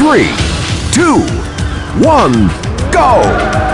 three, two, one, go!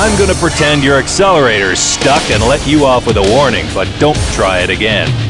I'm gonna pretend your accelerator's stuck and let you off with a warning, but don't try it again.